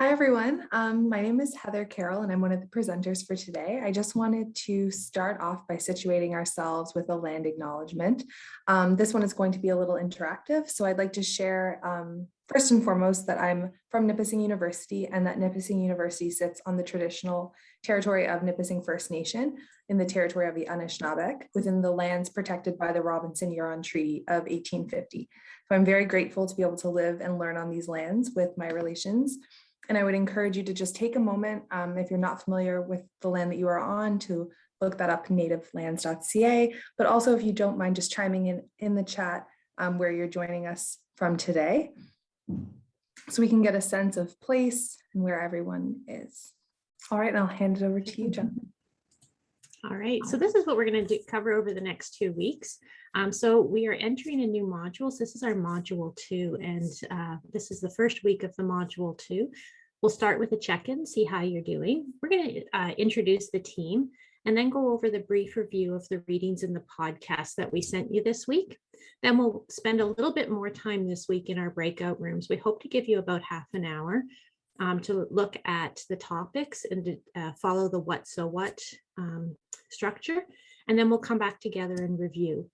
Hi, everyone. Um, my name is Heather Carroll, and I'm one of the presenters for today. I just wanted to start off by situating ourselves with a land acknowledgement. Um, this one is going to be a little interactive, so I'd like to share um, first and foremost that I'm from Nipissing University and that Nipissing University sits on the traditional territory of Nipissing First Nation in the territory of the Anishinaabeg within the lands protected by the Robinson-Huron Treaty of 1850. So I'm very grateful to be able to live and learn on these lands with my relations and I would encourage you to just take a moment, um, if you're not familiar with the land that you are on, to look that up nativelands.ca, but also if you don't mind just chiming in in the chat um, where you're joining us from today, so we can get a sense of place and where everyone is. All right, I'll hand it over to you, John. All right, so this is what we're going to cover over the next two weeks. Um, so we are entering a new modules. This is our module two, and uh, this is the first week of the module two. We'll start with a check-in, see how you're doing. We're going to uh, introduce the team and then go over the brief review of the readings in the podcast that we sent you this week. Then we'll spend a little bit more time this week in our breakout rooms. We hope to give you about half an hour um, to look at the topics and to uh, follow the what so what um, structure. And then we'll come back together and review.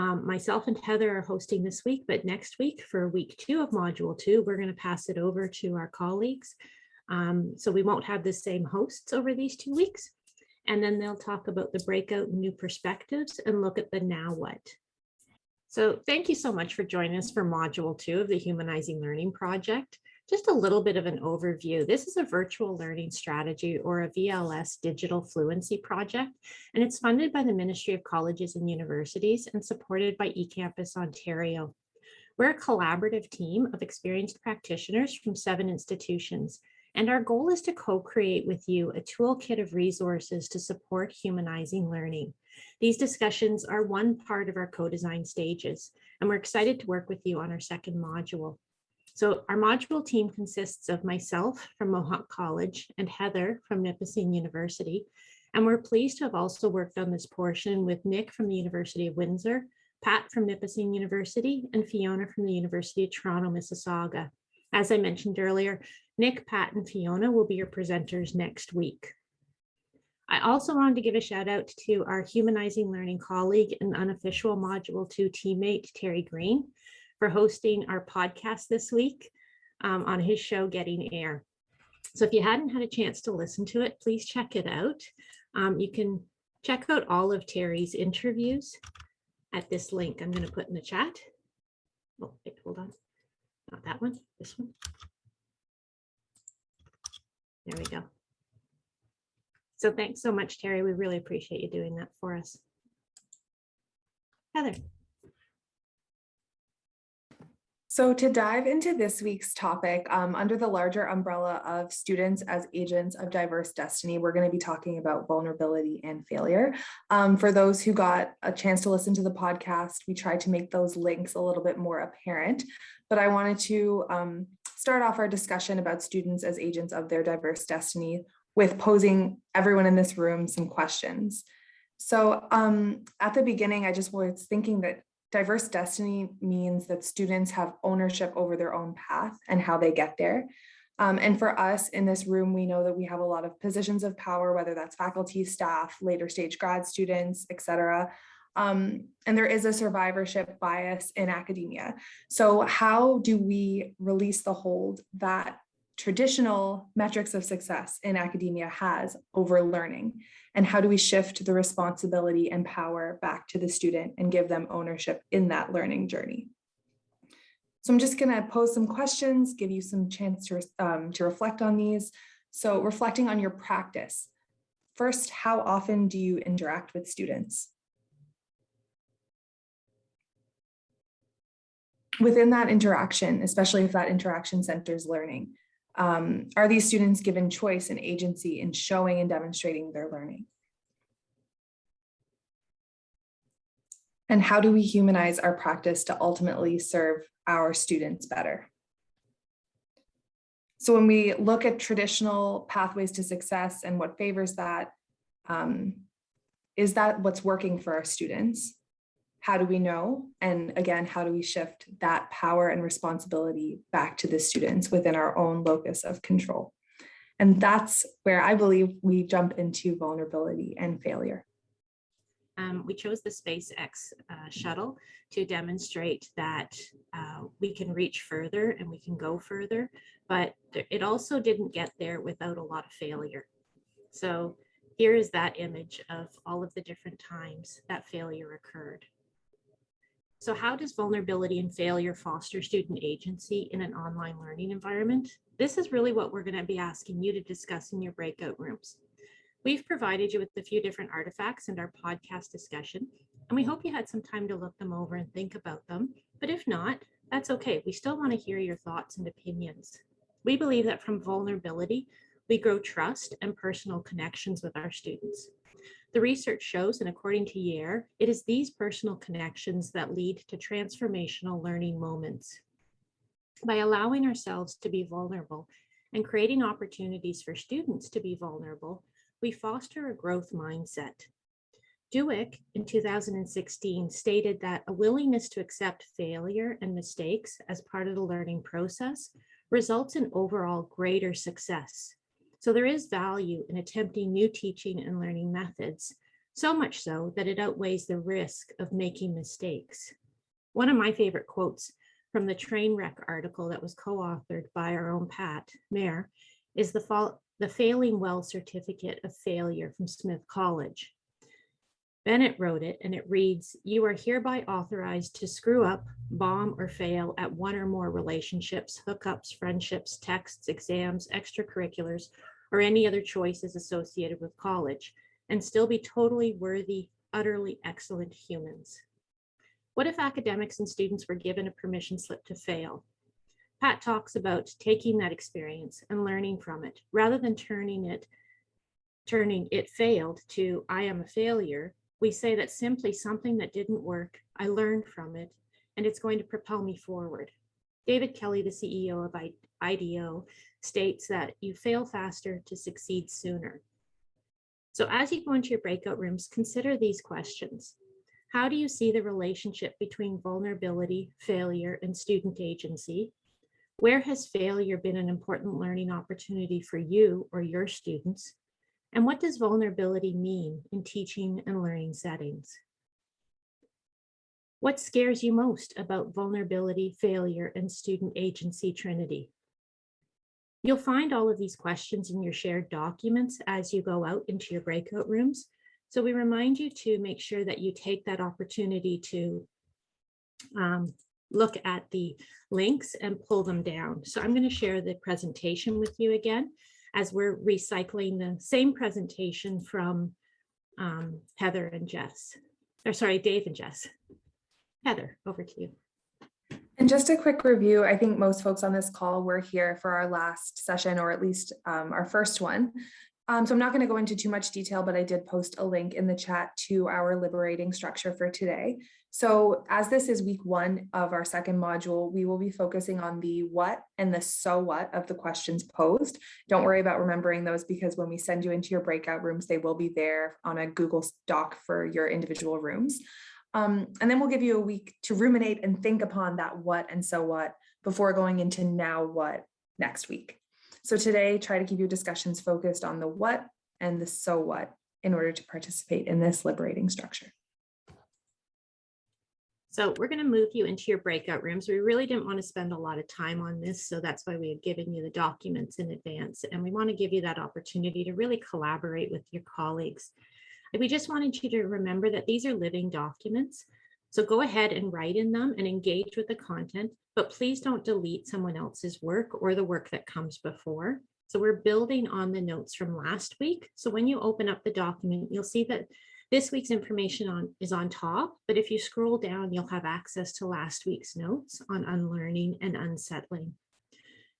Um, myself and Heather are hosting this week, but next week for week two of module two, we're going to pass it over to our colleagues. Um, so we won't have the same hosts over these two weeks. And then they'll talk about the breakout new perspectives and look at the now what. So thank you so much for joining us for module two of the Humanizing Learning Project. Just a little bit of an overview. This is a virtual learning strategy or a VLS digital fluency project, and it's funded by the Ministry of Colleges and Universities and supported by eCampus Ontario. We're a collaborative team of experienced practitioners from seven institutions, and our goal is to co-create with you a toolkit of resources to support humanizing learning. These discussions are one part of our co-design stages, and we're excited to work with you on our second module. So our module team consists of myself from Mohawk College and Heather from Nipissing University. And we're pleased to have also worked on this portion with Nick from the University of Windsor, Pat from Nipissing University, and Fiona from the University of Toronto, Mississauga. As I mentioned earlier, Nick, Pat, and Fiona will be your presenters next week. I also wanted to give a shout out to our Humanizing Learning colleague and unofficial Module 2 teammate, Terry Greene, for hosting our podcast this week um, on his show, Getting Air. So if you hadn't had a chance to listen to it, please check it out. Um, you can check out all of Terry's interviews at this link I'm going to put in the chat. Oh, wait, hold on. Not that one, this one. There we go. So thanks so much, Terry. We really appreciate you doing that for us. Heather. So to dive into this week's topic, um, under the larger umbrella of students as agents of diverse destiny, we're going to be talking about vulnerability and failure. Um, for those who got a chance to listen to the podcast, we tried to make those links a little bit more apparent, but I wanted to um, start off our discussion about students as agents of their diverse destiny with posing everyone in this room some questions. So um, at the beginning, I just was thinking that Diverse destiny means that students have ownership over their own path and how they get there. Um, and for us in this room, we know that we have a lot of positions of power, whether that's faculty, staff, later stage grad students, et cetera. Um, and there is a survivorship bias in academia. So how do we release the hold that traditional metrics of success in academia has over learning? And how do we shift the responsibility and power back to the student and give them ownership in that learning journey? So I'm just going to pose some questions, give you some chance to, um, to reflect on these. So reflecting on your practice. First, how often do you interact with students? Within that interaction, especially if that interaction centers learning, um, are these students given choice and agency in showing and demonstrating their learning? And how do we humanize our practice to ultimately serve our students better? So when we look at traditional pathways to success and what favors that, um, is that what's working for our students? How do we know? And again, how do we shift that power and responsibility back to the students within our own locus of control? And that's where I believe we jump into vulnerability and failure. Um, we chose the SpaceX uh, shuttle to demonstrate that uh, we can reach further and we can go further, but it also didn't get there without a lot of failure. So here is that image of all of the different times that failure occurred. So how does vulnerability and failure foster student agency in an online learning environment? This is really what we're going to be asking you to discuss in your breakout rooms. We've provided you with a few different artifacts in our podcast discussion, and we hope you had some time to look them over and think about them. But if not, that's okay. We still want to hear your thoughts and opinions. We believe that from vulnerability, we grow trust and personal connections with our students. The research shows, and according to Yair, it is these personal connections that lead to transformational learning moments. By allowing ourselves to be vulnerable and creating opportunities for students to be vulnerable, we foster a growth mindset. Dweck in 2016 stated that a willingness to accept failure and mistakes as part of the learning process results in overall greater success. So there is value in attempting new teaching and learning methods, so much so that it outweighs the risk of making mistakes. One of my favorite quotes from the train wreck article that was co-authored by our own Pat Maher is the, the failing well certificate of failure from Smith College. Bennett wrote it and it reads, you are hereby authorized to screw up, bomb or fail at one or more relationships, hookups, friendships, texts, exams, extracurriculars, or any other choices associated with college and still be totally worthy, utterly excellent humans. What if academics and students were given a permission slip to fail? Pat talks about taking that experience and learning from it rather than turning it turning it failed to I am a failure. We say that simply something that didn't work, I learned from it, and it's going to propel me forward. David Kelley, the CEO of IDEO, states that you fail faster to succeed sooner. So as you go into your breakout rooms, consider these questions. How do you see the relationship between vulnerability, failure, and student agency? Where has failure been an important learning opportunity for you or your students? And what does vulnerability mean in teaching and learning settings? What scares you most about vulnerability, failure, and student agency trinity? You'll find all of these questions in your shared documents as you go out into your breakout rooms. So we remind you to make sure that you take that opportunity to um, look at the links and pull them down. So I'm going to share the presentation with you again as we're recycling the same presentation from um, Heather and Jess, or sorry, Dave and Jess. Heather, over to you. And just a quick review, I think most folks on this call were here for our last session, or at least um, our first one. Um, so I'm not going to go into too much detail, but I did post a link in the chat to our liberating structure for today. So as this is week one of our second module, we will be focusing on the what and the so what of the questions posed. Don't worry about remembering those because when we send you into your breakout rooms, they will be there on a Google Doc for your individual rooms. Um, and then we'll give you a week to ruminate and think upon that what and so what before going into now what next week. So today, try to keep your discussions focused on the what and the so what in order to participate in this liberating structure. So we're going to move you into your breakout rooms. We really didn't want to spend a lot of time on this, so that's why we had given you the documents in advance. And we want to give you that opportunity to really collaborate with your colleagues we just wanted you to remember that these are living documents. So go ahead and write in them and engage with the content, but please don't delete someone else's work or the work that comes before. So we're building on the notes from last week. So when you open up the document, you'll see that this week's information on is on top, but if you scroll down, you'll have access to last week's notes on unlearning and unsettling.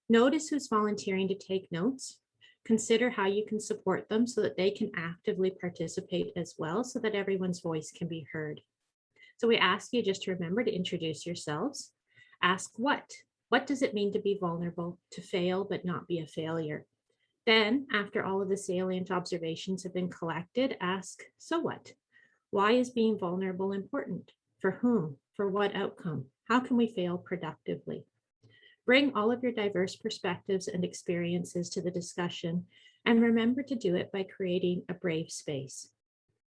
Notice who's volunteering to take notes consider how you can support them so that they can actively participate as well so that everyone's voice can be heard. So we ask you just to remember to introduce yourselves. Ask what? What does it mean to be vulnerable, to fail but not be a failure? Then, after all of the salient observations have been collected, ask, so what? Why is being vulnerable important? For whom? For what outcome? How can we fail productively? Bring all of your diverse perspectives and experiences to the discussion and remember to do it by creating a brave space.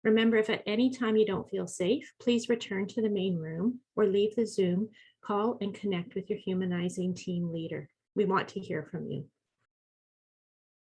Remember, if at any time you don't feel safe, please return to the main room or leave the Zoom, call and connect with your humanizing team leader. We want to hear from you.